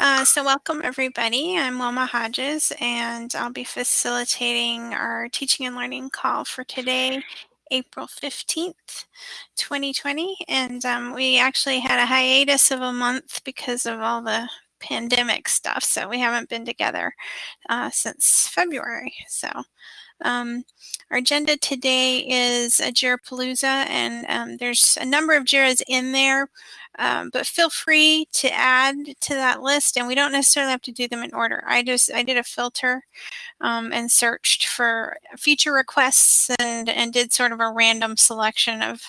Uh, so welcome everybody. I'm Wilma Hodges and I'll be facilitating our teaching and learning call for today, April 15th, 2020. And um, we actually had a hiatus of a month because of all the pandemic stuff. So we haven't been together uh, since February. So um, our agenda today is a Jirapalooza and um, there's a number of Jiras in there, um, but feel free to add to that list and we don't necessarily have to do them in order. I just, I did a filter um, and searched for feature requests and, and did sort of a random selection of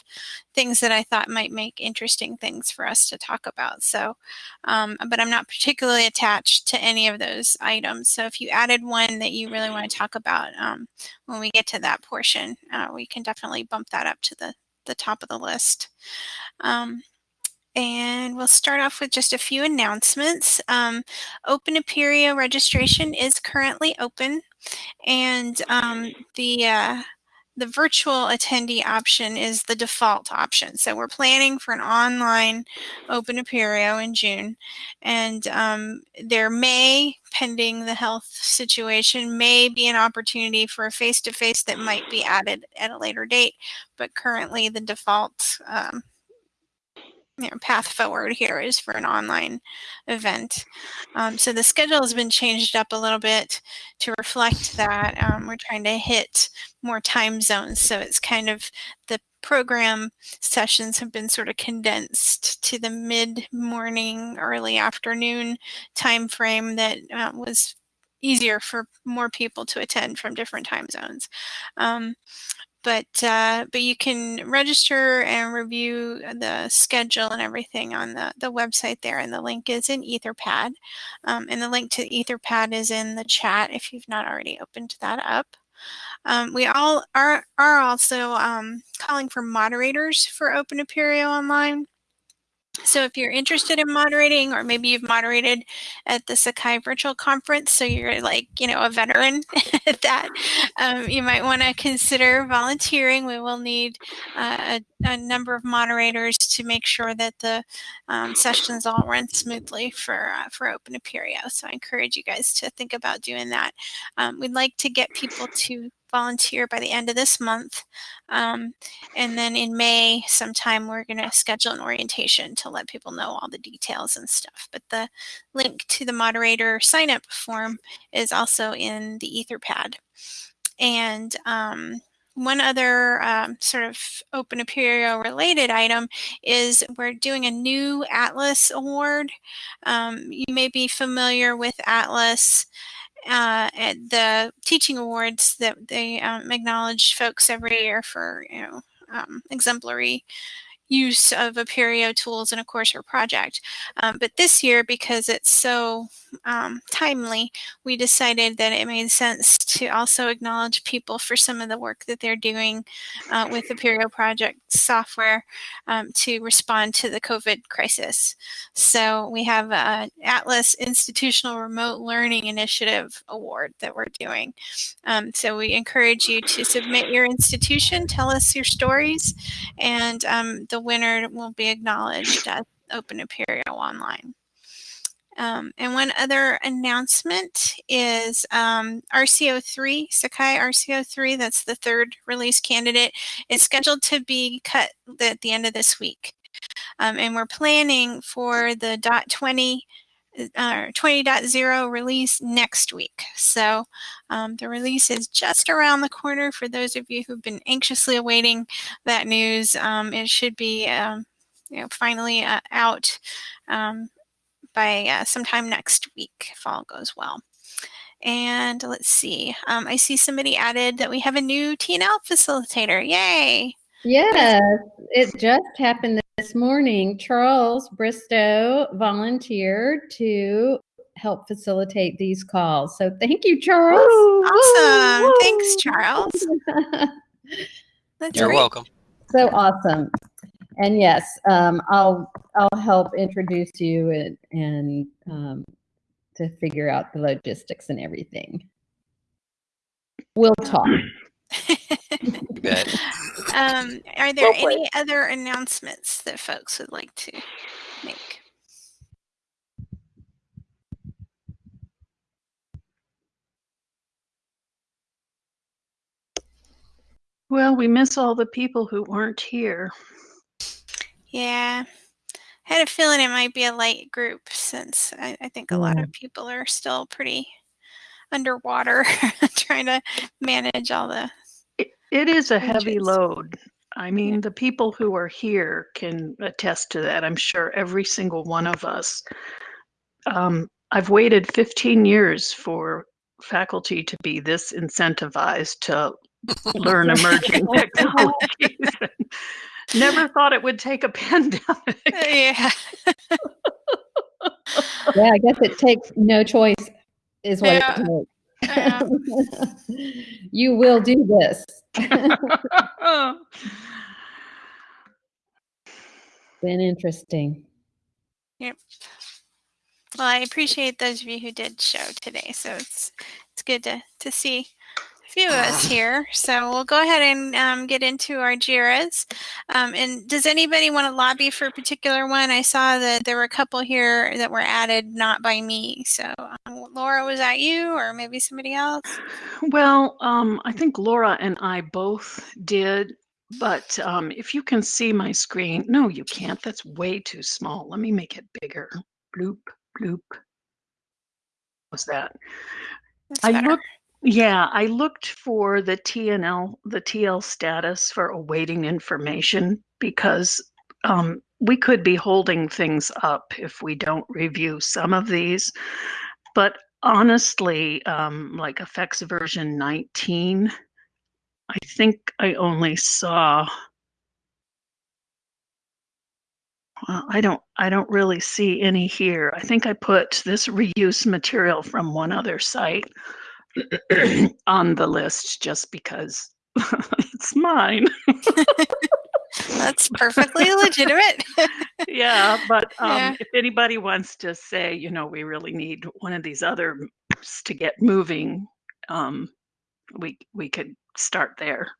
things that I thought might make interesting things for us to talk about. So, um, but I'm not particularly attached to any of those items. So if you added one that you really want to talk about um, when we get to that portion, uh, we can definitely bump that up to the, the top of the list. Um, and we'll start off with just a few announcements. Um, Open Apereo registration is currently open and um, the uh, the virtual attendee option is the default option. So we're planning for an online Open Apereo in June. And um, there may, pending the health situation, may be an opportunity for a face-to-face -face that might be added at a later date. But currently the default um, you know, path forward here is for an online event. Um, so the schedule has been changed up a little bit to reflect that. Um, we're trying to hit more time zones. So it's kind of the program sessions have been sort of condensed to the mid-morning, early afternoon time frame that uh, was easier for more people to attend from different time zones. Um, but uh, but you can register and review the schedule and everything on the, the website there and the link is in etherpad um, and the link to etherpad is in the chat if you've not already opened that up. Um, we all are are also um, calling for moderators for open apereo online so if you're interested in moderating, or maybe you've moderated at the Sakai virtual conference, so you're like, you know, a veteran at that, um, you might want to consider volunteering. We will need uh, a, a, number of moderators to make sure that the um, sessions all run smoothly for, uh, for Open Apereo. So I encourage you guys to think about doing that. Um, we'd like to get people to volunteer by the end of this month. Um, and then in May sometime we're going to schedule an orientation to let people know all the details and stuff. But the link to the moderator sign up form is also in the Etherpad. And um, one other um, sort of Open Apereo related item is we're doing a new Atlas Award. Um, you may be familiar with Atlas uh, at the teaching awards that they um, acknowledge folks every year for you know um, exemplary use of Apereo tools in a course or project. Um, but this year, because it's so um, timely, we decided that it made sense to also acknowledge people for some of the work that they're doing uh, with the Apereo project software um, to respond to the COVID crisis. So we have an Atlas Institutional Remote Learning Initiative Award that we're doing. Um, so we encourage you to submit your institution, tell us your stories, and um, the winner will be acknowledged at Open Apereo Online. Um, and one other announcement is um, RCO3, Sakai RCO3, that's the third release candidate, is scheduled to be cut at the end of this week. Um, and we're planning for the dot 20 uh, 20.0 release next week. So um, the release is just around the corner for those of you who've been anxiously awaiting that news. Um, it should be um, you know, finally uh, out um, by uh, sometime next week if all goes well. And let's see, um, I see somebody added that we have a new TNL facilitator. Yay! Yes, it just happened this morning. Charles Bristow volunteered to help facilitate these calls. So thank you, Charles. awesome. Thanks, Charles. That's You're great. welcome. So awesome and yes, um, I'll I'll help introduce you and and um, to figure out the logistics and everything. We'll talk. um, are there any other announcements that folks would like to make? Well, we miss all the people who weren't here. Yeah. I had a feeling it might be a light group since I, I think a lot of people are still pretty underwater trying to manage all the It, it is a heavy load. I mean, the people who are here can attest to that. I'm sure every single one of us. Um, I've waited 15 years for faculty to be this incentivized to learn emerging technologies. Never thought it would take a pandemic. yeah. Yeah, I guess it takes no choice is what Yeah. it takes. Yeah. you will do this. Been interesting. Yep. Well, I appreciate those of you who did show today. So it's it's good to to see a few of us here. So we'll go ahead and um, get into our JIRAs. Um, and does anybody want to lobby for a particular one? I saw that there were a couple here that were added not by me. So um, Laura, was that you or maybe somebody else? Well, um, I think Laura and I both did, but um, if you can see my screen, no, you can't. That's way too small. Let me make it bigger. Bloop, bloop. What's that? That's I better. looked. Yeah, I looked for the TNL, the TL status for awaiting information because um, we could be holding things up if we don't review some of these. But honestly, um, like effects version 19, I think I only saw. Well, I don't. I don't really see any here. I think I put this reuse material from one other site on the list just because it's mine. That's perfectly legitimate. yeah, but um, Yeah. if anybody wants to say, you know, we really need one of these other to get moving, um, we we could start there.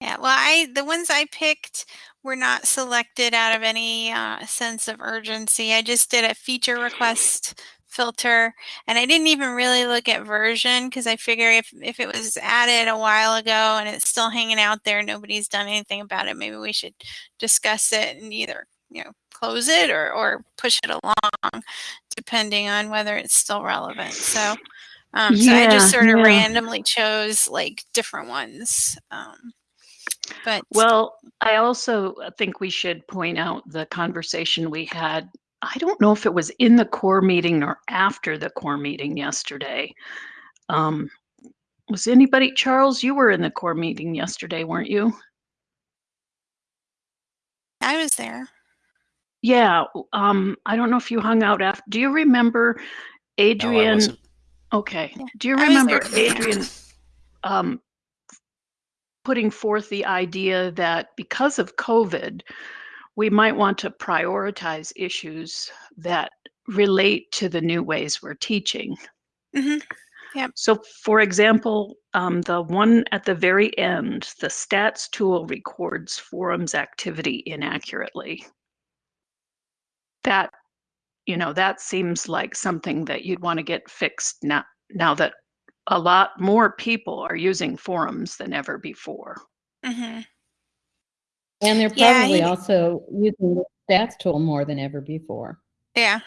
Yeah, well, I the ones I picked were not selected out of any uh, sense of urgency. I just did a feature request filter, and I didn't even really look at version because I figure if if it was added a while ago and it's still hanging out there, nobody's done anything about it. Maybe we should discuss it and either you know close it or or push it along, depending on whether it's still relevant. So. Um, so I just sort of yeah. randomly chose like different ones. Um, but Well, I also think we should point out the conversation we had. I don't know if it was in the core meeting or after the core meeting yesterday. Um, was anybody, Charles, you were in the core meeting yesterday, weren't you? I was there. Yeah, um, I don't know if you hung out after. Do you remember No, I Adrian? wasn't. Okay. Yeah, Do you remember. Adrian um, putting forth the idea that because of COVID, we might want to prioritize issues that relate to the new ways we're teaching? hmm So, for example, um, the one at the very end, the stats tool records forums activity inaccurately. That, you know, that seems like something that you'd want to get fixed now, now that a lot more people are using forums than ever before. hmm And they're Yeah, probably he- also using the stats tool more than ever before. Yeah.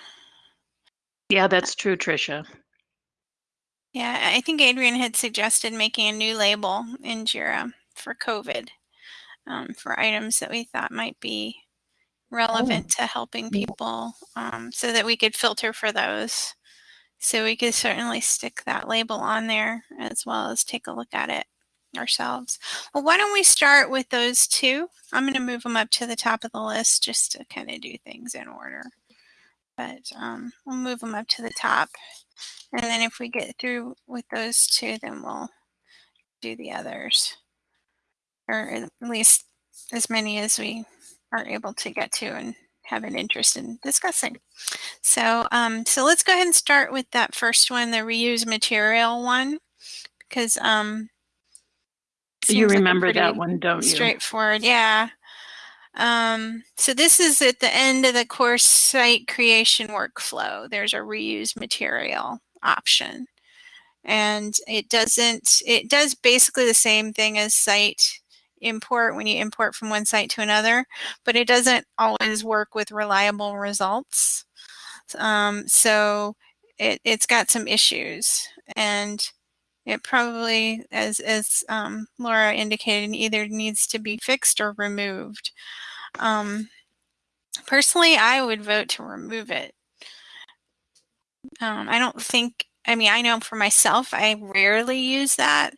Yeah, that's true, Tricia. Yeah. I think Adrian had suggested making a new label in JIRA for COVID um, for items that we thought might be relevant to helping people um, so that we could filter for those. So we could certainly stick that label on there as well as take a look at it ourselves. Well, why don't we start with those two? I'm going to move them up to the top of the list just to kind of do things in order. But um, we'll move them up to the top. And then if we get through with those two, then we'll do the others. Or at least as many as we are able to get to and have an interest in discussing. So, um, so let's go ahead and start with that first one, the reuse material one, because um, You seems like remember that one, don't you? straightforward. Yeah. Um, so this is at the end of the course site creation workflow. There's a reuse material option. and it doesn't, it does basically the same thing as site import when you import from one site to another, but it doesn't always work with reliable results. Um, so it, it's got some issues and it probably, as, as um, Laura indicated, either needs to be fixed or removed. Um, personally, I would vote to remove it. Um, I don't think, I mean, I know for myself, I rarely use that.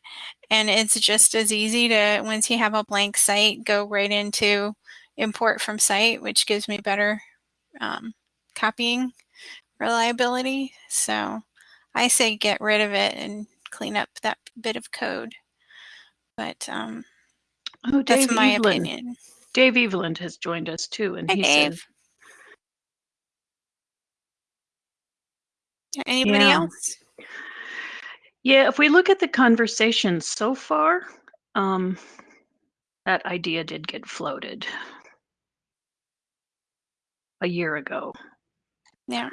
And it's just as easy to, once you have a blank site, go right into import from site, which gives me better um, copying reliability. So I say get rid of it and clean up that bit of code. But um, Oh, Dave that's my opinion. Dave Eveland has joined us too, and Hi, he Dave. says, Anybody Yeah. else? "Yeah, if we look at the conversation so far, um, that idea did get floated a year ago. Yeah.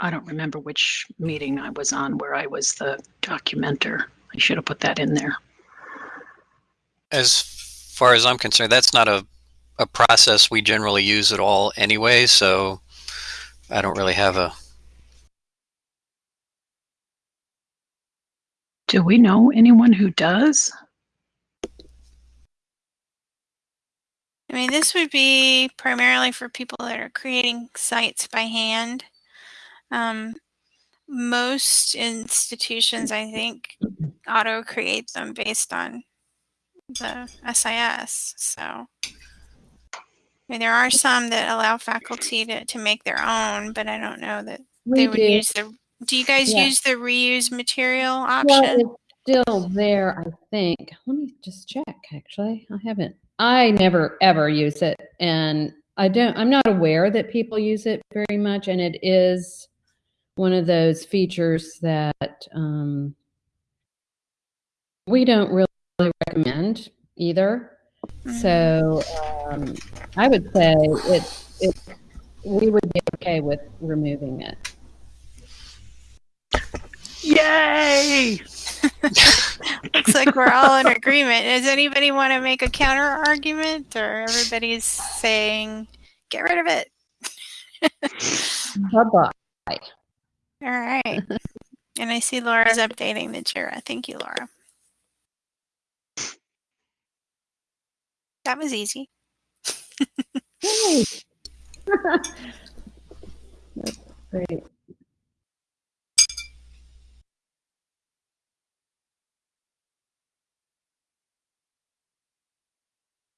I don't remember which meeting I was on where I was the documenter. I should have put that in there. As far as I'm concerned, that's not a, a process we generally use at all anyway, so I don't really have a Do we know anyone who does? I mean, this would be primarily for people that are creating sites by hand. Um, most institutions, I think, auto create them based on the SIS. So I mean, there are some that allow faculty to, to make their own, but I don't know that We they would do. use the. Do you guys Yeah. use the reuse material Well, option? it's still there, I think. Let me just check, actually. I haven't, I never ever use it. And I don't, I'm not aware that people use it very much. And it is one of those features that um, we don't really recommend either. So um, I would say it, it, we would be okay with removing it. Yay! Looks like we're all in agreement. Does anybody want to make a counter argument or everybody's saying, get rid of it? Bye-bye. All right. And I see Laura's updating the Jira. Thank you, Laura. That was easy. Great.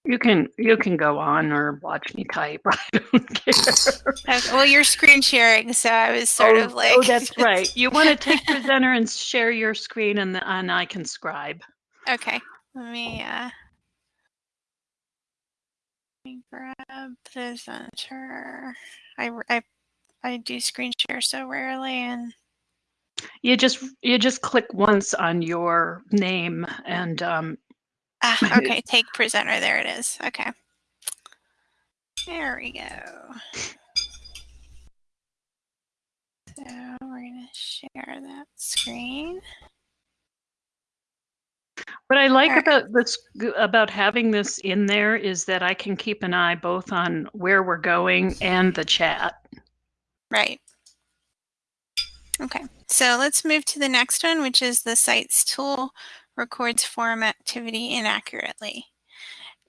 You can you can go on or watch me type. I don't care. Well, you're screen sharing, so I was sort oh, of like. oh, that's right. You want to take presenter and share your screen, and the, and I can scribe. Okay. Let me, uh, let me grab presenter. I, I, I do screen share so rarely and You just you just click once on your name, and um, Ah, okay, take presenter. There it is. Okay. There we go. So we're going to share that screen. What I like Alright. about this about having this in there is that I can keep an eye both on where we're going and the chat. Right. Okay, so let's move to the next one, which is the sites tool records forum activity inaccurately.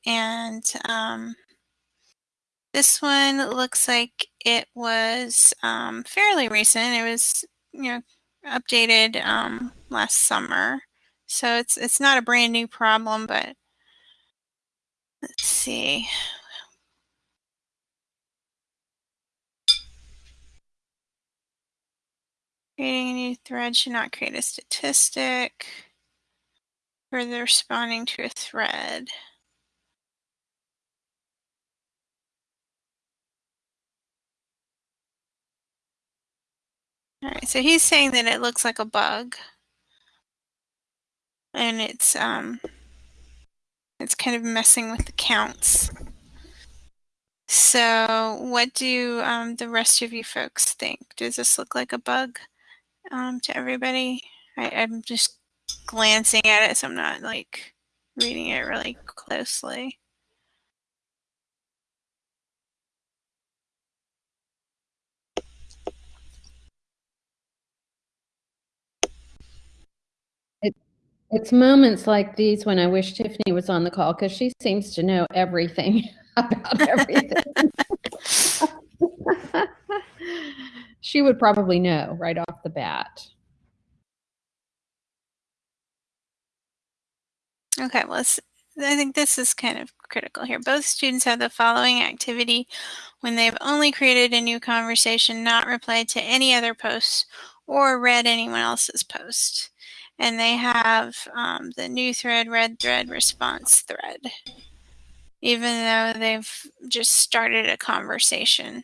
And um, this one looks like it was um, fairly recent. It was, you know, updated um, last summer. So it's it's not a brand new problem, but let's see. Creating a new thread should not create a statistic. Further responding to a thread. All right, so he's saying that it looks like a bug. And it's um it's kind of messing with the counts. So what do um, the rest of you folks think? Does this look like a bug um, to everybody? I, I'm just glancing at it, so I'm not like reading it really closely. It's moments like these when I wish Tiffany was on the call because she seems to know everything about everything. she would probably know right off the bat. Okay, well, I think this is kind of critical here. Both students have the following activity when they've only created a new conversation, not replied to any other posts, or read anyone else's post and they have um, the new thread, read thread, response thread, even though they've just started a conversation.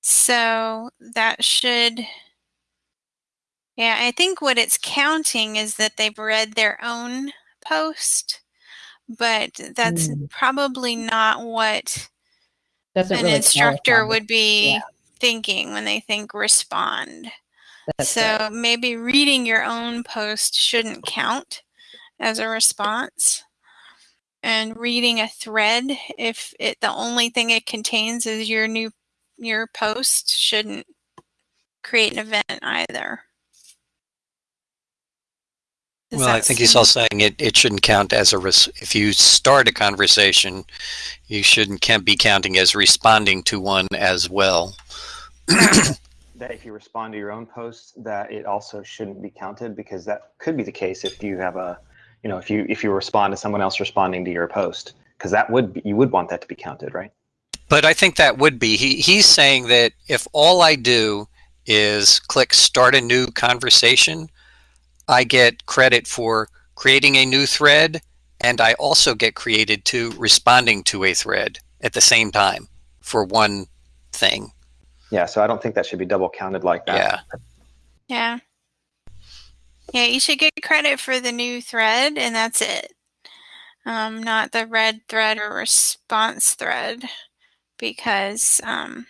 So that should, yeah, I think what it's counting is that they've read their own post, but that's mm. probably not what Doesn't an really instructor would be yeah. thinking when they think respond. That's so right. maybe reading your own post shouldn't count as a response. And reading a thread, if it the only thing it contains is your new your post, shouldn't create an event either. Does well, I think he's all saying it, it shouldn't count as a res- if you start a conversation, you shouldn't can't be counting as responding to one as well. that if you respond to your own post, that it also shouldn't be counted because that could be the case if you have a, you know, if you if you respond to someone else responding to your post, because that would be, you would want that to be counted, right? But I think that would be he he's saying that if all I do is click start a new conversation, I get credit for creating a new thread and I also get created to responding to a thread at the same time for one thing. Yeah, so I don't think that should be double counted like that. Yeah. Yeah. Yeah, you should get credit for the new thread, and that's it. Um, not the read thread or response thread, because um,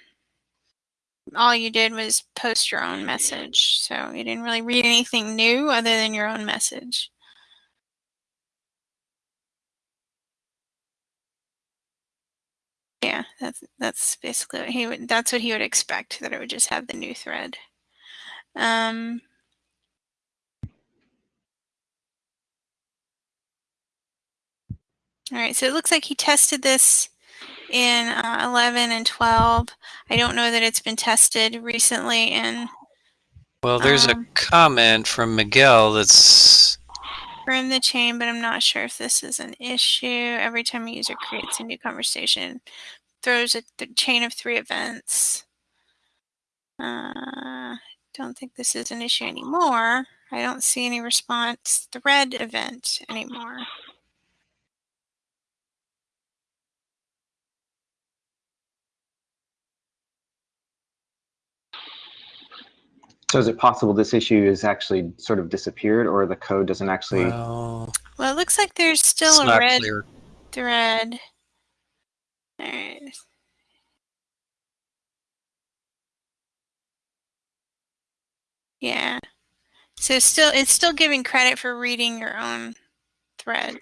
all you did was post your own message. So you didn't really read anything new other than your own message. Yeah, that's that's basically what he would. That's what he would expect. That it would just have the new thread. Um, all right, so it looks like he tested this in uh, 11 and 12. I don't know that it's been tested recently in. Well, there's um, a comment from Miguel that's from the chain, but I'm not sure if this is an issue. Every time a user creates a new conversation, throws a th chain of three events. Uh, don't think this is an issue anymore. I don't see any response thread event anymore. So is it possible this issue is actually sort of disappeared or the code doesn't actually... Well, well it looks like there's still a read clear. thread. All right. Yeah. So still, it's still giving credit for reading your own thread.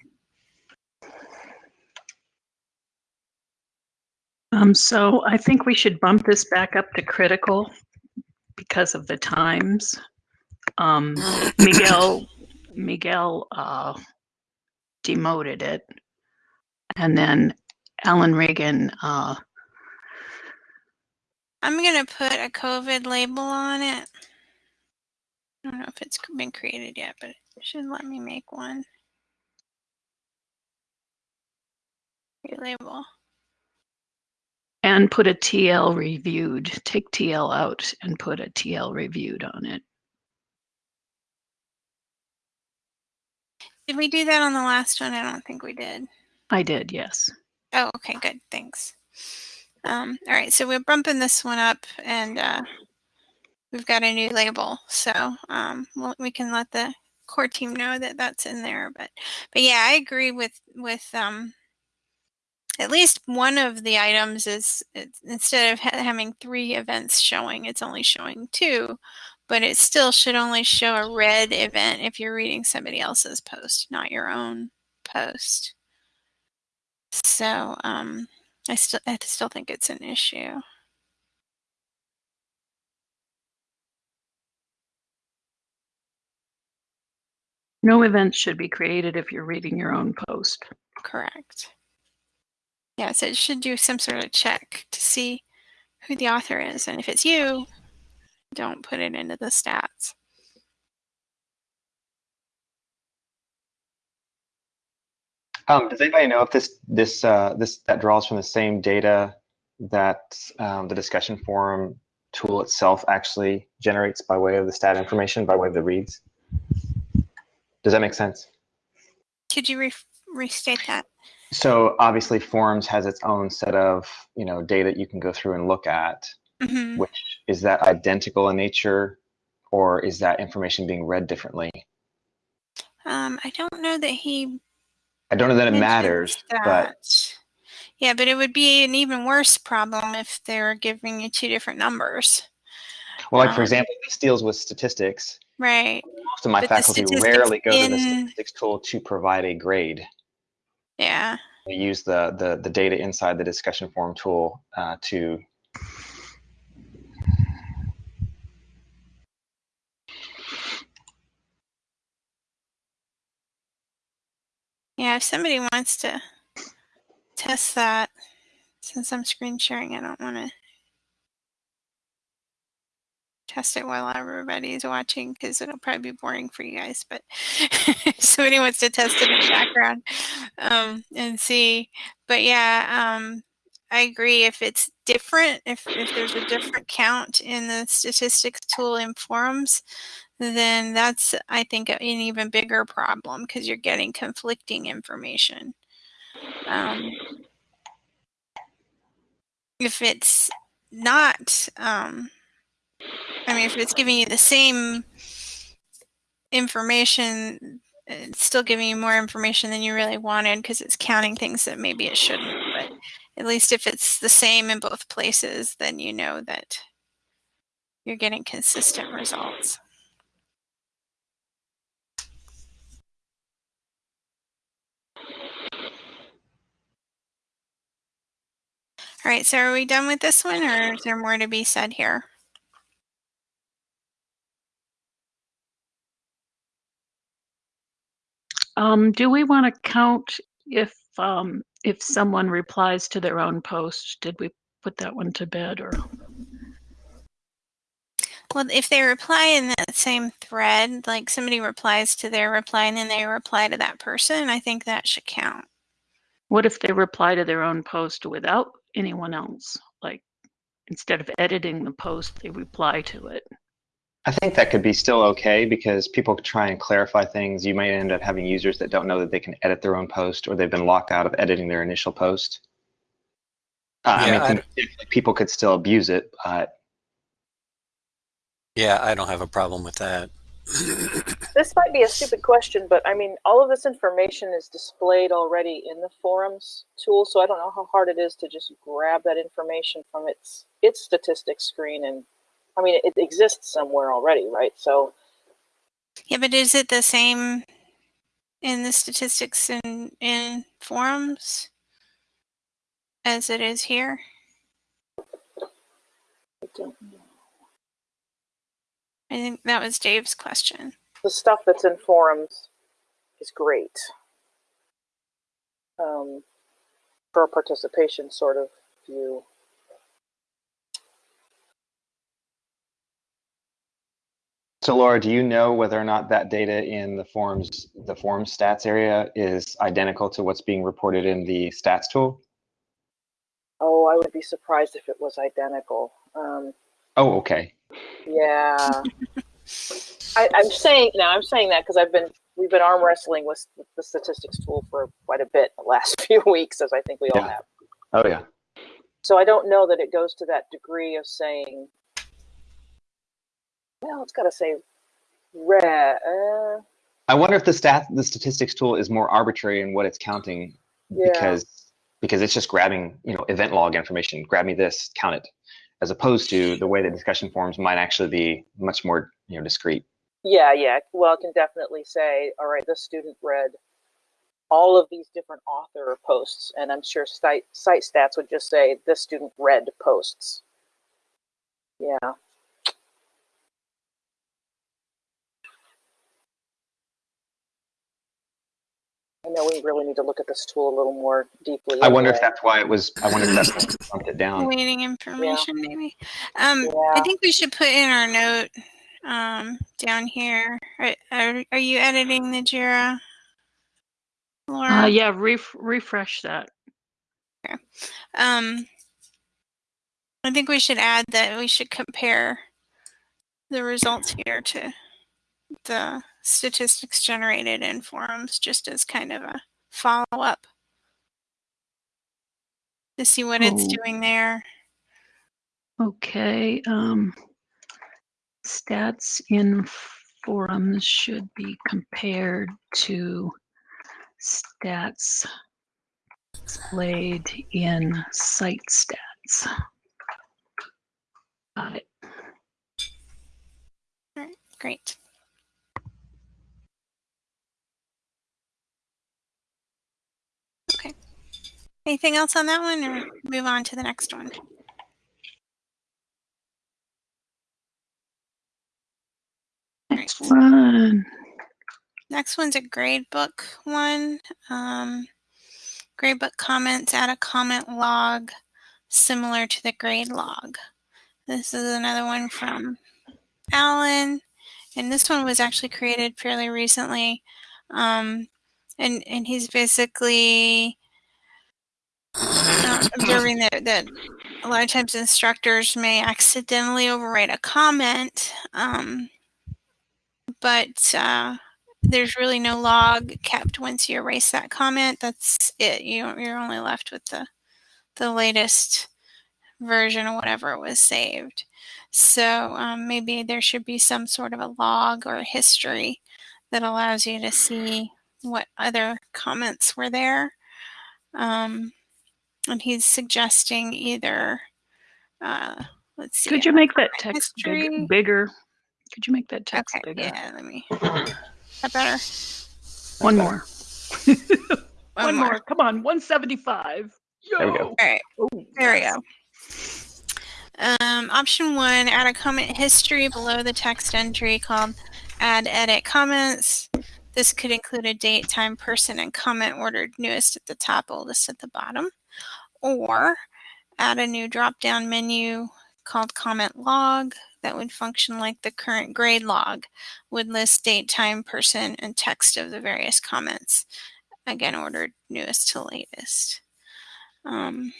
Um, so I think we should bump this back up to critical because of the times. Um, Miguel Miguel uh, demoted it, and then Alan Regan. Uh, I'm gonna put a COVID label on it. I don't know if it's been created yet, but it should let me make one. Relabel and put a TL reviewed. Take TL out and put a TL reviewed on it. Did we do that on the last one? I don't think we did. I did, yes. Oh, okay, good. Thanks. Um, all right, so we're bumping this one up and uh, we've got a new label. So um, we'll, we can let the core team know that that's in there. But but yeah, I agree with with um, at least one of the items is instead of ha having three events showing, it's only showing two, but it still should only show a read event if you're reading somebody else's post, not your own post. So um, I still I still think it's an issue. No events should be created if you're reading your own post. Correct. Yeah, so it should do some sort of check to see who the author is. And if it's you, don't put it into the stats. Um, does anybody know if this this uh, this that draws from the same data that um, the discussion forum tool itself actually generates by way of the stat information, by way of the reads? Does that make sense? Could you re restate that? So obviously forums has its own set of, you know, data you can go through and look at, mm -hmm. which is that identical in nature or is that information being read differently? Um, I don't know that he I don't know that it matters, that. but yeah, but it would be an even worse problem if they were giving you two different numbers. Well, like um, for example, this deals with statistics. Right. Most of my but faculty rarely go in... to the statistics tool to provide a grade. Yeah. We use the, the, the data inside the discussion forum tool uh, to Yeah, if somebody wants to test that, since I'm screen sharing, I don't want to test it while everybody's watching because it'll probably be boring for you guys. But somebody wants to test it in the background um, and see. But yeah, um, I agree. If it's different, if, if there's a different count in the statistics tool in forums, then that's, I think, an even bigger problem because you're getting conflicting information. Um, if it's not, um, I mean, if it's giving you the same information, it's still giving you more information than you really wanted because it's counting things that maybe it shouldn't. But at least if it's the same in both places, then you know that you're getting consistent results. All right, so are we done with this one or is there more to be said here? Um, do we want to count if um, if someone replies to their own post? Did we put that one to bed or? Well, if they reply in that same thread, like somebody replies to their reply and then they reply to that person, I think that should count. What if they reply to their own post without anyone else? Like instead of editing the post, they reply to it. I think that could be still okay because people try and clarify things. You might end up having users that don't know that they can edit their own post or they've been locked out of editing their initial post. Uh, yeah, I mean, I people could still abuse it, but. Yeah, I don't have a problem with that. this might be a stupid question, but I mean, all of this information is displayed already in the forums tool, so I don't know how hard it is to just grab that information from its its statistics screen and I mean, it exists somewhere already, right? So. Yeah, but is it the same in the statistics in in forums as it is here? I don't know. I think that was Dave's question. The stuff that's in forums is great um, for a participation sort of view. So Laura, do you know whether or not that data in the forums, the forum stats area is identical to what's being reported in the stats tool? Oh, I would be surprised if it was identical. Um, oh, okay. Yeah. I, am saying now. I'm saying that because I've been we've been arm wrestling with the statistics tool for quite a bit the last few weeks, as I think we yeah. all have. Oh yeah. So I don't know that it goes to that degree of saying well, it's got to say red. Uh, I wonder if the stat, the statistics tool is more arbitrary in what it's counting, yeah. because because it's just grabbing you know event log information. Grab me this, count it, as opposed to the way that discussion forums might actually be much more you know discrete. Yeah, yeah. Well, I can definitely say, all right, this student read all of these different author posts, and I'm sure site site stats would just say this student read posts. Yeah. I know we really need to look at this tool a little more deeply. I wonder if that's why it was. I wonder if that's why it bumped it down. Waiting information, maybe. Um, I think we should put in our note um, down here. Are, are, are you editing the Jira, Laura? Uh, yeah, ref- refresh that. Um, I think we should add that we should compare the results here to the statistics generated in forums just as kind of a follow up to see what it's Oh. doing there. Okay. Um, stats in forums should be compared to stats displayed in site stats. Got it. Great. Okay. Anything else on that one or move on to the next one? Next one. Next one's a gradebook one. Um, gradebook comments, add a comment log similar to the grade log. This is another one from Alan, and this one was actually created fairly recently. Um, and and he's basically observing that that a lot of times instructors may accidentally overwrite a comment, um, but uh, there's really no log kept once you erase that comment. That's it. You you're only left with the the latest version or whatever was saved. So um, maybe there should be some sort of a log or history that allows you to see what other comments were there. Um, and he's suggesting either, uh, let's see. Could you make that text big, bigger? Could you make that text Okay, bigger? yeah, let me. That better? One more. One, One more. Come on. 175. Yo. There we go. All right. Oh, There we go. Um, option one, add a comment history below the text entry called add edit comments. This could include a date, time, person, and comment ordered newest at the top, oldest at the bottom. Or add a new drop down menu called comment log that would function like the current grade log, would list date, time, person, and text of the various comments. Again, ordered newest to latest. Um,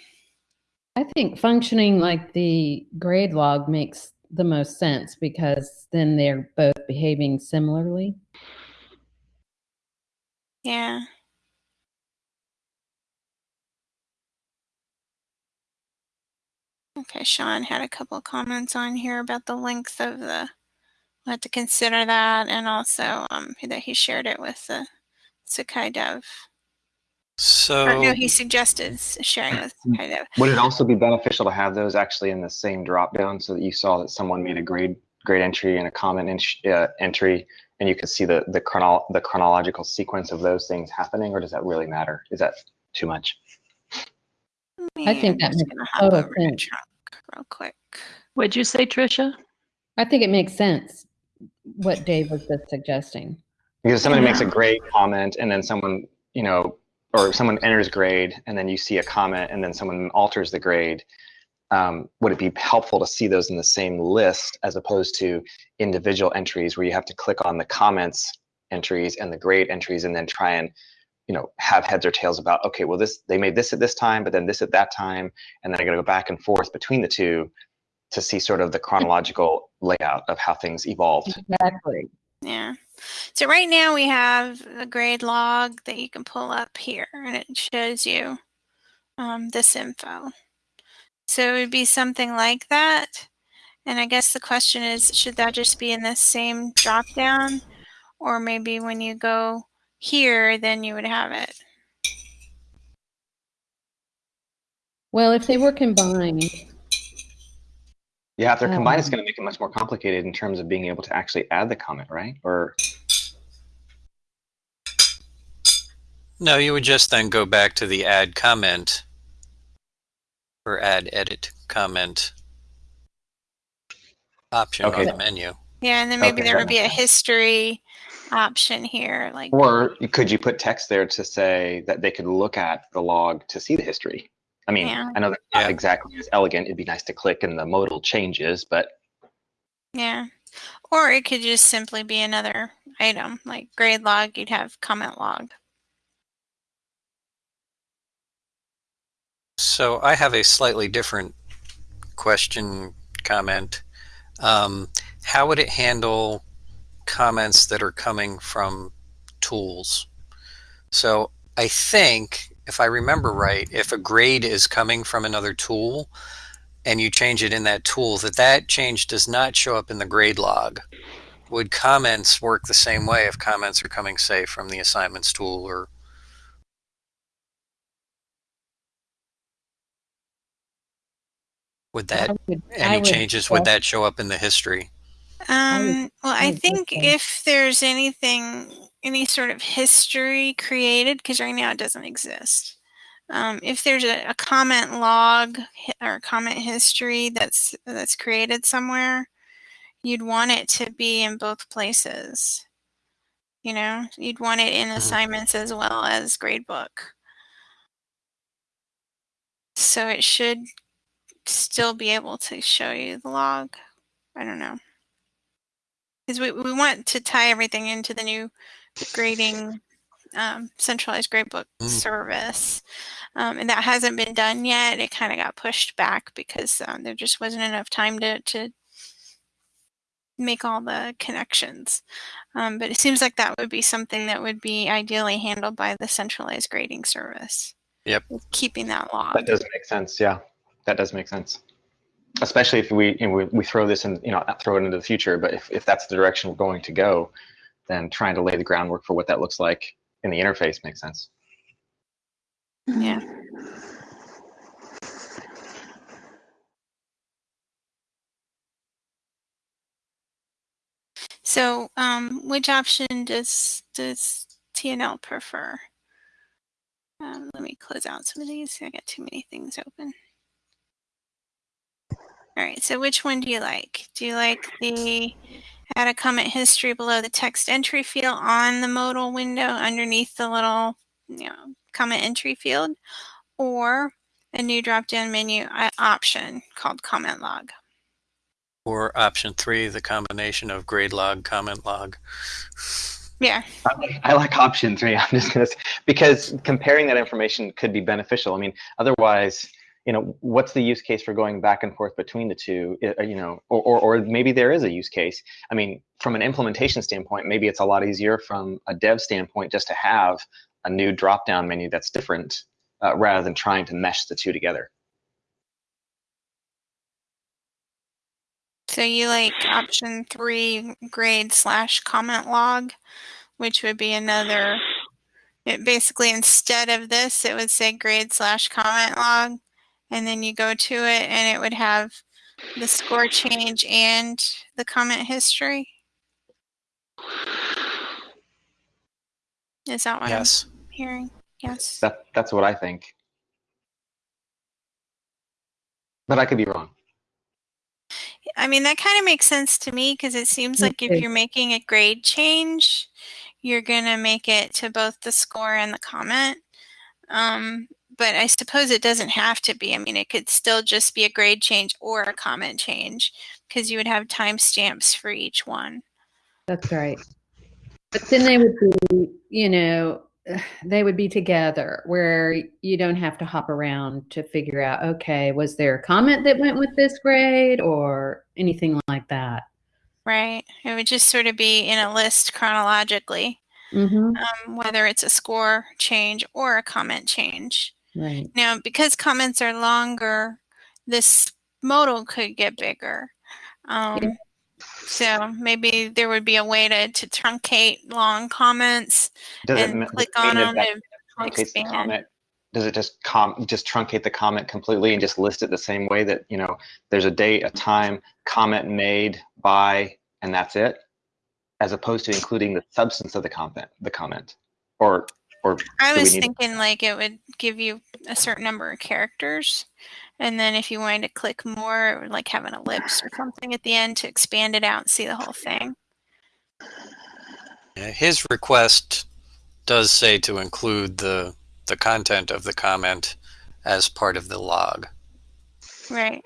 I think functioning like the grade log makes the most sense because then they're both behaving similarly. Yeah. Okay, Sean had a couple of comments on here about the length of the. We'll have to consider that, and also um, that he shared it with the Sakai Dev. So Or no, he suggested sharing it with Sakai Dev. Would it also be beneficial to have those actually in the same drop down so that you saw that someone made a grade grade entry and a comment in, uh, entry, and you could see the the chrono the chronological sequence of those things happening, or does that really matter? Is that too much? I think Yeah, that just makes gonna total sense. Trunk real quick. What'd you say, Tricia? I think it makes sense what Dave was just suggesting. Because somebody makes a Yeah. grade comment and then someone, you know, or someone enters grade and then you see a comment and then someone alters the grade. Um, would it be helpful to see those in the same list as opposed to individual entries where you have to click on the comments entries and the grade entries and then try and, you know, have heads or tails about, okay, well, this they made this at this time, but then this at that time, and then I got to go back and forth between the two to see sort of the chronological layout of how things evolved. Exactly. Yeah. So right now we have a grade log that you can pull up here and it shows you um, this info. So it would be something like that. And I guess the question is, should that just be in the same drop down? Or maybe when you go here, then you would have it. Well, if they were combined, Yeah, if they're combined, it's Um, going to make it much more complicated in terms of being able to actually add the comment, right? Or No, you would just then go back to the add comment or add edit comment option Okay. on the menu. Yeah, and then maybe Okay, there would be a makes sense. history option here, like or could you put text there to say that they could look at the log to see the history? I mean, Yeah. I know that's not Yeah. exactly as elegant. It'd be nice to click and the modal changes, but yeah. Or it could just simply be another item, like grade log, you'd have comment log. So I have a slightly different question comment. Um, how would it handle comments that are coming from tools? So I think, if I remember right, if a grade is coming from another tool and you change it in that tool, that that change does not show up in the grade log. Would comments work the same way if comments are coming, say, from the assignments tool or would that would, any would changes would that show up in the history Um, well, I think if there's anything, any sort of history created, because right now it doesn't exist. Um, if there's a, a comment log or comment history that's that's created somewhere, you'd want it to be in both places. You know, you'd want it in Mhm. assignments as well as gradebook. So it should still be able to show you the log. I don't know. Because we, we want to tie everything into the new grading um, centralized gradebook Mm. service. Um, and that hasn't been done yet. It kind of got pushed back because um, there just wasn't enough time to, to make all the connections. Um, but it seems like that would be something that would be ideally handled by the centralized grading service. Yep. Keeping that log. that does make sense. Yeah, that does make sense. Especially if we, you know, we, we throw this in, you know, throw it into the future, but if, if that's the direction we're going to go, then trying to lay the groundwork for what that looks like in the interface makes sense. Yeah. So, um, which option does does TNL prefer? Um, let me close out some of these. I got too many things open. All right. So, which one do you like? Do you like the add a comment history below the text entry field on the modal window underneath the little, you know, comment entry field, or a new drop-down menu uh, option called comment log? or option three the combination of grade log comment log Yeah. I like, I like option three. I'm just gonna s- because comparing that information could be beneficial. I mean, otherwise, you know, what's the use case for going back and forth between the two? You know, or, or or maybe there is a use case. I mean, from an implementation standpoint, maybe it's a lot easier from a dev standpoint just to have a new drop-down menu that's different uh, rather than trying to mesh the two together. So you like option three grade slash comment log, which would be another. It basically instead of this, it would say grade slash comment log, and then you go to it, and it would have the score change and the comment history. Is that what yes I'm hearing? Yes. That that's what I think. But I could be wrong. I mean, that kind of makes sense to me because it seems Me like if you're making a grade change, you're going to make it to both the score and the comment. Um, but I suppose it doesn't have to be. I mean, it could still just be a grade change or a comment change because you would have timestamps for each one. That's right. But then they would be, you know, they would be together where you don't have to hop around to figure out, okay, was there a comment that went with this grade or anything like that? Right. It would just sort of be in a list chronologically, Mm-hmm. um, whether it's a score change or a comment change. Right. Now, because comments are longer, this modal could get bigger. Um, So maybe there would be a way to, to truncate long comments Does and it me- click does on them that to that truncates the expand. comment does it just com just truncate the comment completely and just list it the same way that you know there's a date, a time, comment made by, and that's it, as opposed to including the substance of the comment, the comment, or or I was thinking like it would give you a certain number of characters. And then if you wanted to click more, it would like have an ellipse or something at the end to expand it out and see the whole thing. His request does say to include the the content of the comment as part of the log. Right.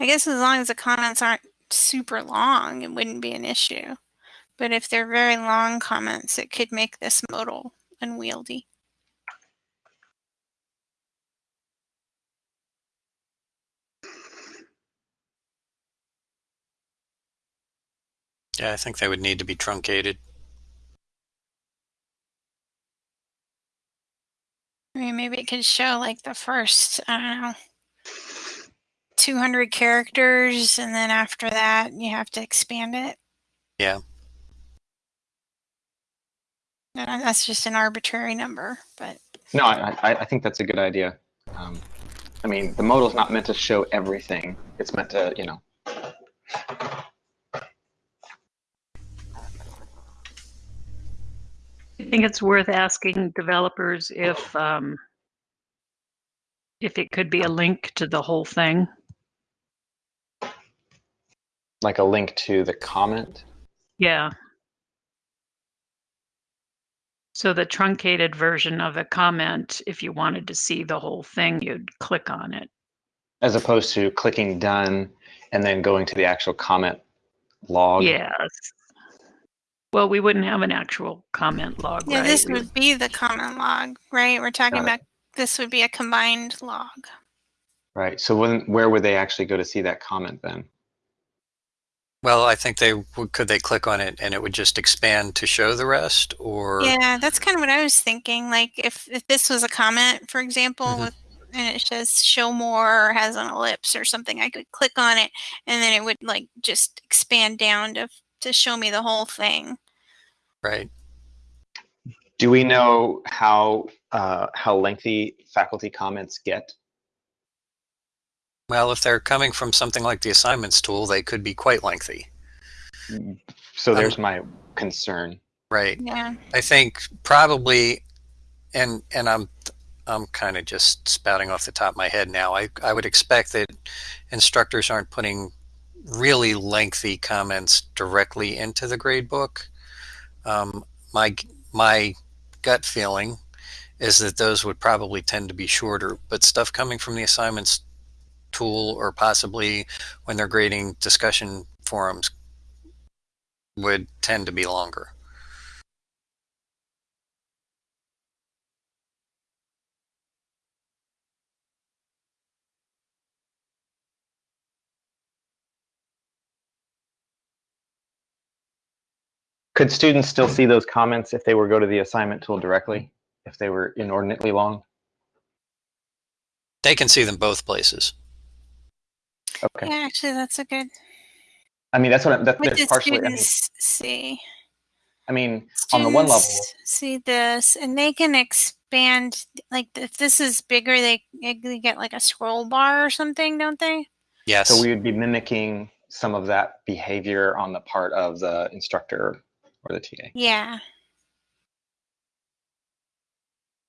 I guess as long as the comments aren't super long, it wouldn't be an issue. But if they're very long comments, it could make this modal unwieldy. Yeah, I think they would need to be truncated. I mean, maybe it could show like the first, I don't know, 200 characters, and then after that, you have to expand it. Yeah. And that's just an arbitrary number, but No, I, I, I think that's a good idea. Um, I mean, the modal is not meant to show everything. It's meant to, you know. I think it's worth asking developers if um, if it could be a link to the whole thing. like a link to the comment. Yeah. So the truncated version of a comment, if you wanted to see the whole thing, you'd click on it. as opposed to clicking done and then going to the actual comment log. Yes. Well, we wouldn't have an actual comment log, yeah, right? this would be the comment log, right? We're talking Got it. about this would be a combined log. Right. So when where would they actually go to see that comment then? Well, I think they would, could they click on it and it would just expand to show the rest, or Yeah, that's kind of what I was thinking. Like if, if this was a comment, for example, Mhm. with and it says show more or has an ellipse or something, I could click on it and then it would like just expand down to to show me the whole thing. right? Do we know how uh, how lengthy faculty comments get? Well, if they're coming from something like the assignments tool, they could be quite lengthy, So Um, there's my concern. right? Yeah. I think probably, and and I'm I'm kind of just spouting off the top of my head now. I I would expect that instructors aren't putting really lengthy comments directly into the gradebook. Um, my my gut feeling is that those would probably tend to be shorter, but stuff coming from the assignments tool or possibly when they're grading discussion forums would tend to be longer. Could students still see those comments if they were go to the assignment tool directly? If they were inordinately long? They can see them both places. Okay. Yeah, actually that's a good I mean, that's what I'm, that, what there's partially. I mean, see? I mean, on the one level, see this and they can expand like if this is bigger they, they get like a scroll bar or something don't they Yes. so we would be mimicking some of that behavior on the part of the instructor or the TA. yeah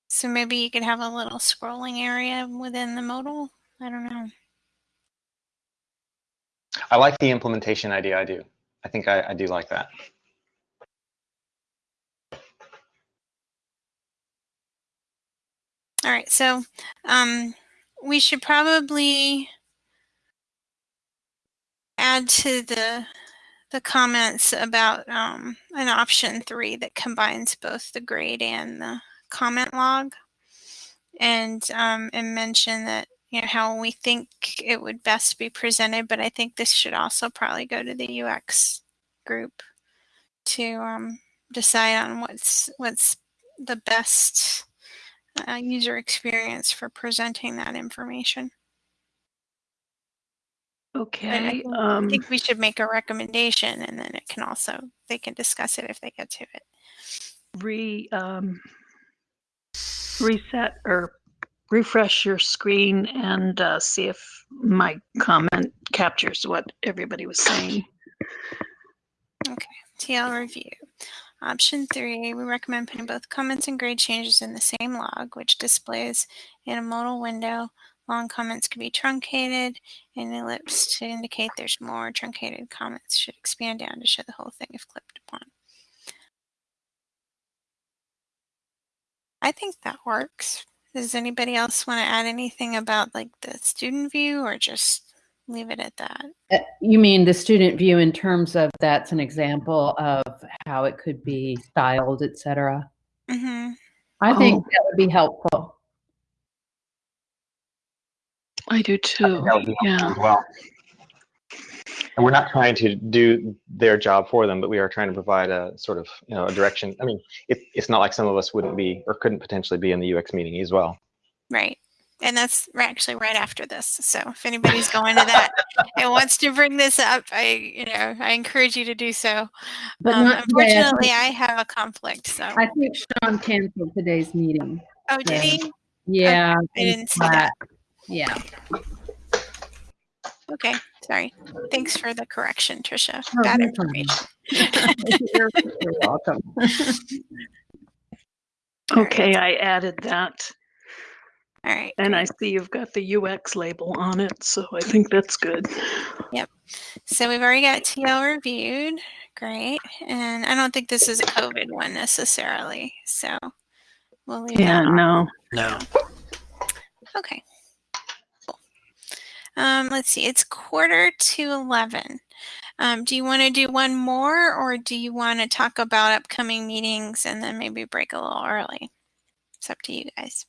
so maybe you could have a little scrolling area within the modal i don't know I like the implementation idea. I do. I think I, I do like that. all right so um we should probably add to the the comments about um, an option three that combines both the grade and the comment log and um, and mention that you know how we think it would best be presented but i think this should also probably go to the ux group to um, decide on what's what's the best uh, user experience for presenting that information I Okay. I Um, think we should make a recommendation and then it can also, they can discuss it if they get to it. re um, reset or refresh your screen and uh, see if my comment captures what everybody was saying. Okay, TL review. Option three, we recommend putting both comments and grade changes in the same log, which displays in a modal window. Long comments can be truncated and ellipse to indicate there's more. Truncated comments should expand down to show the whole thing if clicked upon. I think that works. Does anybody else want to add anything about like the student view or just leave it at that? Uh, You mean the student view in terms of that's an example of how it could be styled, et cetera? hmm I think Oh. that would be helpful. I do too. think that would be helpful Yeah. as well. And we're not trying to do their job for them, but we are trying to provide a sort of, you know, a direction. I mean, it, it's not like some of us wouldn't be or couldn't potentially be in the UX meeting as well. Right. And that's actually right after this. So if anybody's going to that and wants to bring this up, I, you know, I encourage you to do so. But Um, not today. I unfortunately, I have a conflict. So, I think Sean canceled today's meeting. oh, did yeah. he? Yeah. I didn't see that. Yeah. Okay. Sorry. Thanks for the correction, Trisha. Oh, Bad no information. You're you're welcome. Okay, I added that. All right. And I see you've got the UX label on it, so I think that's good. Yep. So we've already got TL reviewed. Great. And I don't think this is a COVID one necessarily. So we'll leave Yeah, that off. no. No. Okay. Cool. Um, let's see. It's quarter to 11. Um, do you want to do one more or do you want to talk about upcoming meetings and then maybe break a little early? It's up to you guys.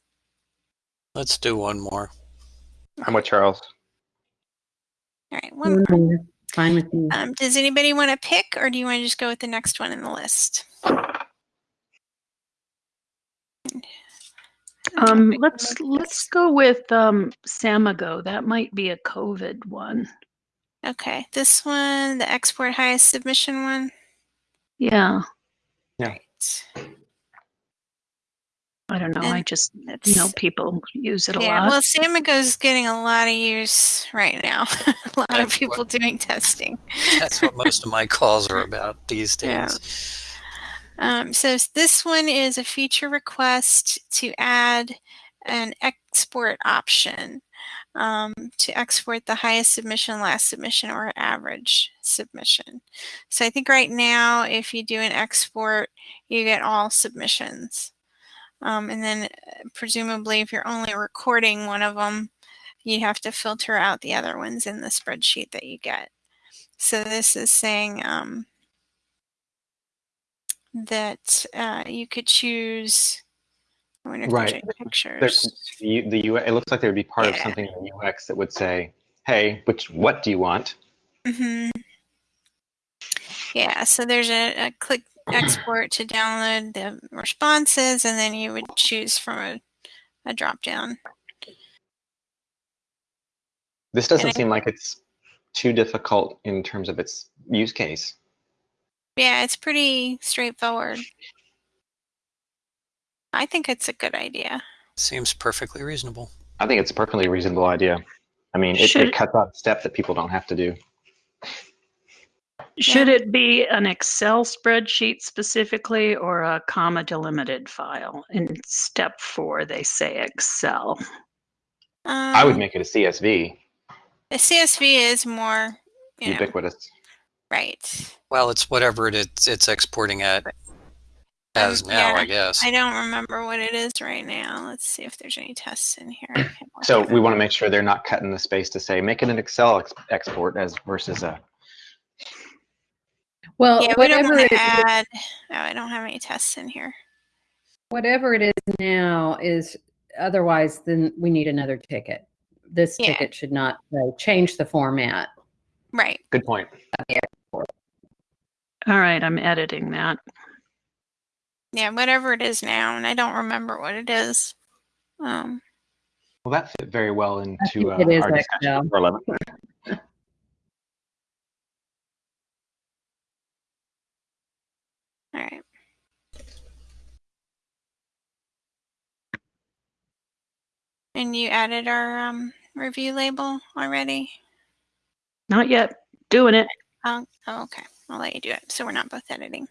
Let's do one more. I'm with Charles. All right. One more. Mhm. Fine with me. Um, does anybody want to pick or do you want to just go with the next one in the list? Um, let's let's go with um Samigo. That might be a COVID one. Okay. This one, the export highest submission one. Yeah. Yeah. I don't know. I just know people use it a yeah, lot. well, Samigo's getting a lot of use right now. a lot of people what- doing testing. That's what most of my calls are about these Yeah. Um, so this one is a feature request to add an export option um, to export the highest submission, last submission, or average submission. So I think right now, if you do an export, you get all submissions. Um, and then uh, presumably if you're only recording one of them, you have to filter out the other ones in the spreadsheet that you get. So this is saying um, that uh, you could choose. I wonder if Right. pictures. There's the, the UX, it looks like there would be part of something in the UX that would say, "Hey, which what do you want?" hmm Yeah, so there's a, a click export to download the responses, and then you would choose from a, a drop down. This doesn't I- seem like it's too difficult in terms of its use case. Yeah, it's pretty straightforward. I think it's a good idea. Seems perfectly reasonable. I think it's a perfectly reasonable idea. I mean, it, Should- it cuts out a step that people don't have to do. Should it be an Excel spreadsheet specifically or a comma delimited file? In step four, they say Excel. Um, I would make it a CSV, the CSV is more, you know, ubiquitous. Right. Well, it's whatever it is, it's exporting at as Um, now, yeah, I guess. I don't remember what it is right now. Let's see if there's any tests in here. I can look So we want to make sure they're not cutting the space to say make it an Excel ex- export as versus a. Well, yeah, we don't whatever it to is, add. Oh, I don't have any tests in here. whatever it is now is otherwise then we need another ticket. This Yeah. ticket should not uh, change the format. Right. Good point. All right, I'm editing that. Yeah, whatever it is now, and I don't remember what it is. Um, well, that fit very well into uh, our discussion for 11. All right. And you added our um, review label already? Not yet. Doing it. Oh, oh okay. I'll let you do it. So we're not both editing.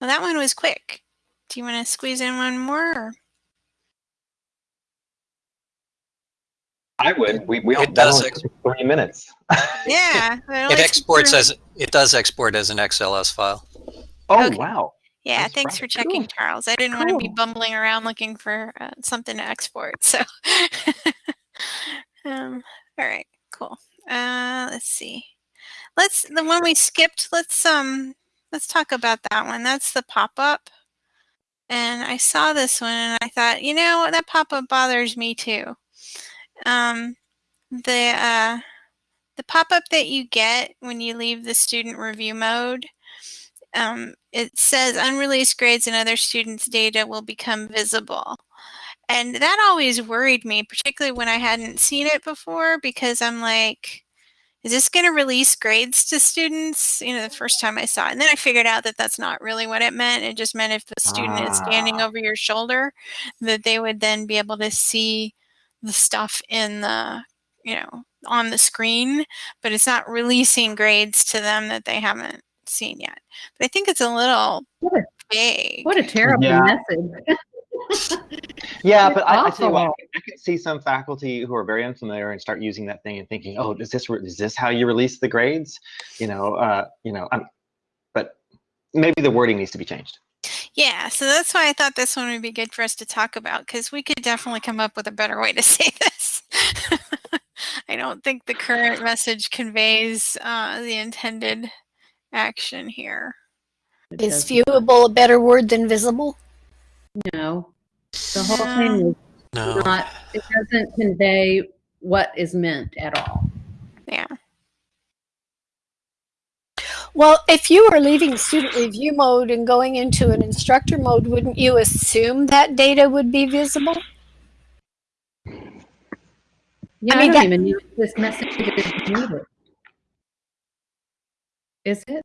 Well, that one was quick. Do you want to squeeze in one more? Or? I would. We we all It does that ex- three minutes. Yeah. It exports as it does export as an XLS file. Oh Okay. wow. Yeah, That's thanks for checking, Cool. Charles. I didn't want to be bumbling around looking for uh, something to export. So, um, all right, cool. Uh, let's see. Let's the one we skipped. Let's um, let's talk about that one. That's the pop up. And I saw this one, and I thought, you know, that pop up bothers me too. Um, the uh, the pop up that you get when you leave the student review mode um, it says unreleased grades and other students' data will become visible. And that always worried me, particularly when I hadn't seen it before, because I'm like, is this going to release grades to students? You know, the first time I saw it. And then I figured out that that's not really what it meant. It just meant if the student is standing Ah. over your shoulder, that they would then be able to see the stuff in the, you know, on the screen, but it's not releasing grades to them that they haven't seen yet. But I think it's a little What a- vague. What a terrible Yeah. message. Yeah, It's but I, I tell you what. I could see some faculty who are very unfamiliar and start using that thing and thinking, "Oh, is this is this how you release the grades?" You know, uh, you know. Um, but maybe the wording needs to be changed. Yeah, so that's why I thought this one would be good for us to talk about because we could definitely come up with a better way to say this. I don't think the current message conveys uh, the intended action here. It Is doesn't- viewable a better word than visible? No. The whole thing um, is No. not, it doesn't convey what is meant at all. Yeah. Well, if you were leaving student review mode and going into an instructor mode, wouldn't you assume that data would be visible? Yeah, I, mean, don't that- even use this message is needed. Is it?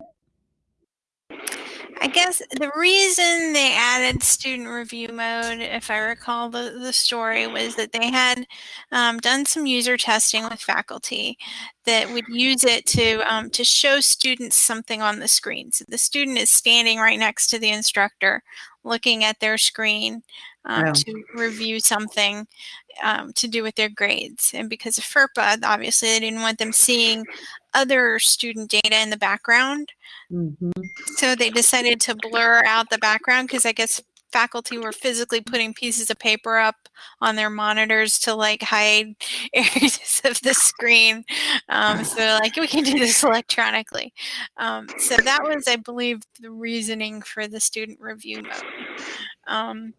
I guess the reason they added student review mode, if I recall the, the story, was that they had um, done some user testing with faculty that would use it to um, to show students something on the screen. So the student is standing right next to the instructor, looking at their screen um, to review something um, to do with their grades. And because of FERPA, obviously they didn't want them seeing other student data in the background. Mm-hmm. So they decided to blur out the background because I guess faculty were physically putting pieces of paper up on their monitors to like hide areas of the screen. Um, so like, we can do this electronically. Um, so that was, I believe, the reasoning for the student review mode. Um,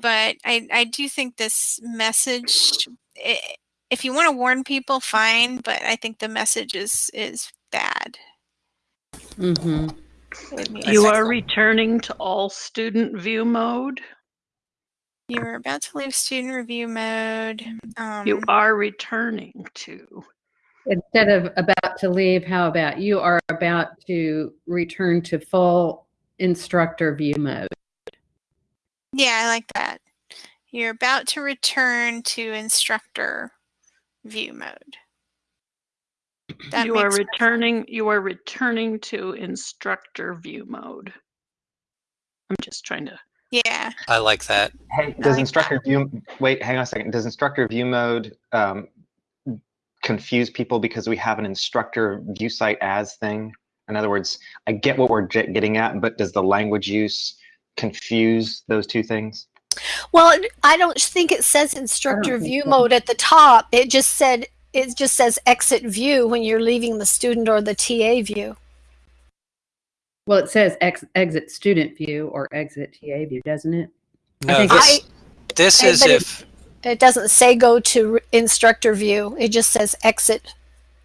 but I, I do think this message, i if you want to warn people, fine. But I think the message is is bad. Mm-hmm. You are thought. returning to all student view mode. You are about to leave student review mode. Um, You are returning to. Instead of about to leave, how about you are about to return to full instructor view mode? yeah, I like that. You're about to return to instructor view mode. That you are makes- returning. You are returning to instructor view mode. I'm just trying to. Yeah, I like that. Hey, does like instructor view? Wait, hang on a second. Does instructor view mode um, confuse people because we have an instructor view site as thing? In other words, I get what we're getting at, but does the language use confuse those two things? Well, I don't think it says instructor view so. mode at the top. It just said it just says exit view when you're leaving the student or the TA view. Well, it says ex- exit student view or exit TA view, doesn't it? No, think this, this is but it- if It doesn't say go to instructor view. It just says exit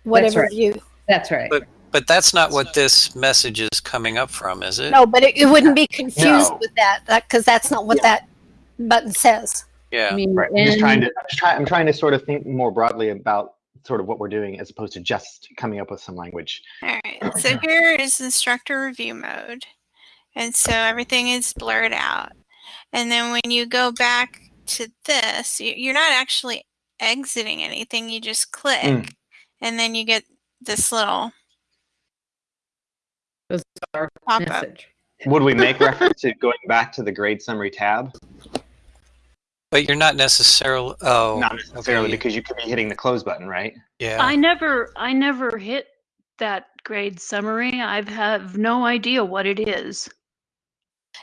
whatever right. view. That's right. But- but that's not what this message is coming up from, is it? No, but it, it wouldn't be confused No. with that because that's not what Yeah. that button says. Yeah. I mean, Right. I'm just trying to. I'm, just try, I'm trying to sort of think more broadly about sort of what we're doing as opposed to just coming up with some language. all right. So here is instructor review mode. And so everything is blurred out. And then when you go back to this, you- you're not actually exiting anything. You just click Mm. and then you get this little Those are pop up. message. Would we make reference to going back to the grade summary tab? But you're not necessarily. Oh, Not necessarily okay. because you could be hitting the close button, right? Yeah. I never I never hit that grade summary. I have no idea what it is.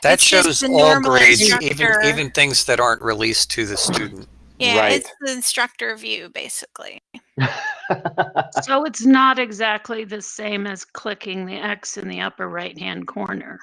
that It's shows all normal grades, even even things that aren't released to the student. Yeah, Right. it's the instructor view basically. So it's not exactly the same as clicking the X in the upper right hand corner.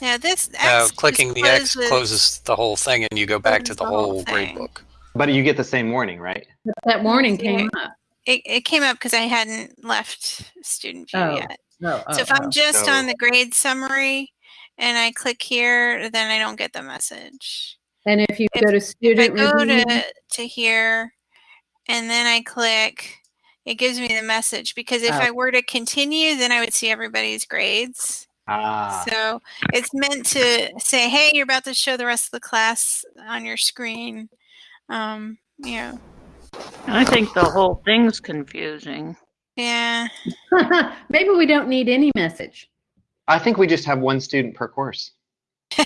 Yeah, this X Uh, clicking the X closes- closes the whole thing, and you go back to closes the the whole whole grade thing. book. but you get the same warning, right? That warning Yeah. came up. It, it came up because I hadn't left student view Oh, yet. Oh, So oh, if I'm oh. just So- on the grade summary and I click here, then I don't get the message. and if you if- go to If I student go review, to, to here and then I click, it gives me the message because if Oh. I were to continue, then I would see everybody's grades. Ah, So it's meant to say, hey, you're about to show the rest of the class on your screen. Um, you know, I think the whole thing's confusing. yeah. maybe we don't need any message. I think we just have one student per course.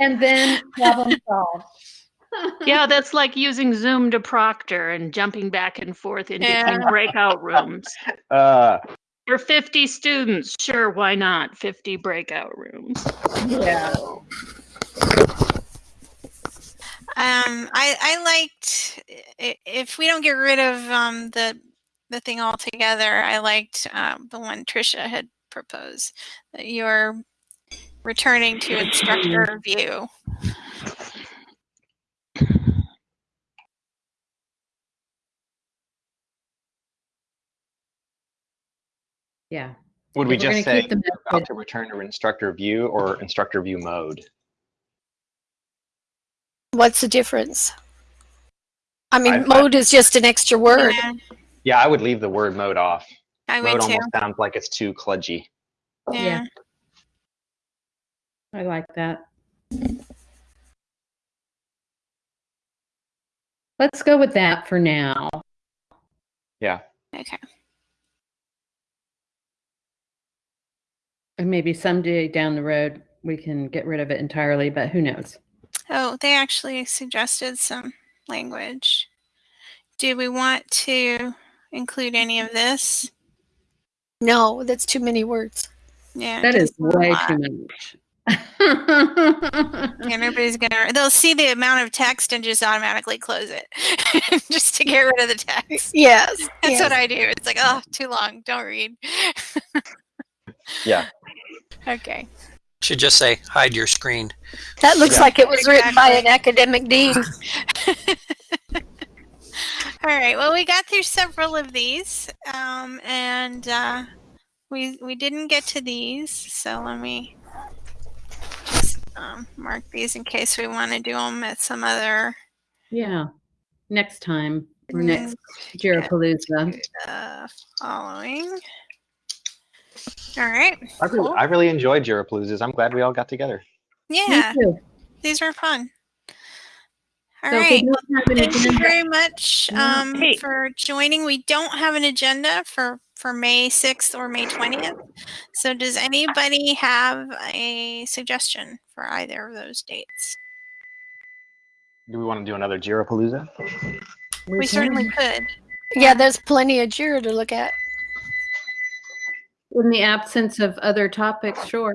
And then problem solved. Yeah, that's like using Zoom to Proctor and jumping back and forth in Yeah. between breakout rooms. Uh, For 50 students, sure, why not? 50 breakout rooms. yeah. Um, I I liked if we don't get rid of um the the thing altogether. I liked um, the one Trisha had proposed that you're returning to instructor view. Yeah. would we just say keep the about to return to instructor view or instructor view mode? What's the difference? I mean, I- I- mode is just an extra word. Yeah, Yeah, I would leave the word mode off. I Mode would too. almost sounds like it's too kludgy. Yeah. Yeah. I like that. Let's go with that for now. Yeah. Okay. And maybe someday down the road we can get rid of it entirely, but who knows? Oh, they actually suggested some language. Do we want to include any of this? No, that's too many words. Yeah. That is way lot. too much. Yeah, nobody's gonna. They'll see the amount of text and just automatically close it, just to get rid of the text. Yes. That's yes. what I do. It's like, oh, too long. Don't read. Yeah. Okay. Should just say hide your screen. That looks Yeah. like it was written by an academic dean. All right. Well, we got through several of these, um, and uh, we we didn't get to these. So let me just um, mark these in case we want to do them at some other yeah. Next time or next Jirapalooza. uh, following. All right. I really, Cool. I really enjoyed Jirapaloozas. I'm glad we all got together. Yeah, Me too. these were fun. All So right. we don't have an Thank you very much um, Hey. for joining. We don't have an agenda for for May 6th or May 20th. So does anybody have a suggestion for either of those dates? Do we want to do another Jirapalooza? We certainly could. Yeah, there's plenty of Jira to look at. In the absence of other topics, sure.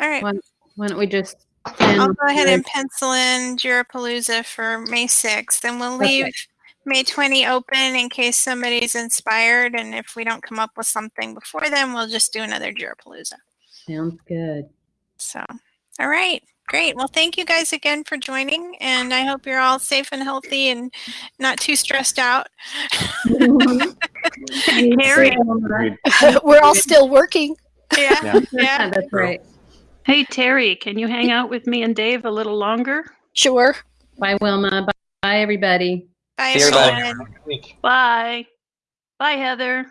All right. Why, why don't we just? I'll go ahead and pencil in Jirapalooza for May 6th, and we'll Okay. leave May 20 open in case somebody's inspired. And if we don't come up with something before then, we'll just do another Jirapalooza. Sounds good. So, all right, great. Well, thank you guys again for joining, and I hope you're all safe and healthy and not too stressed out. Mm-hmm. Harry, Agreed. We're all still working. Yeah, Yeah. yeah. That's right. hey Terry, can you hang out with me and Dave a little longer? Sure. Bye, Wilma. Bye, Bye, everybody. Bye, everybody. everyone. Next week. Bye. Bye, Heather.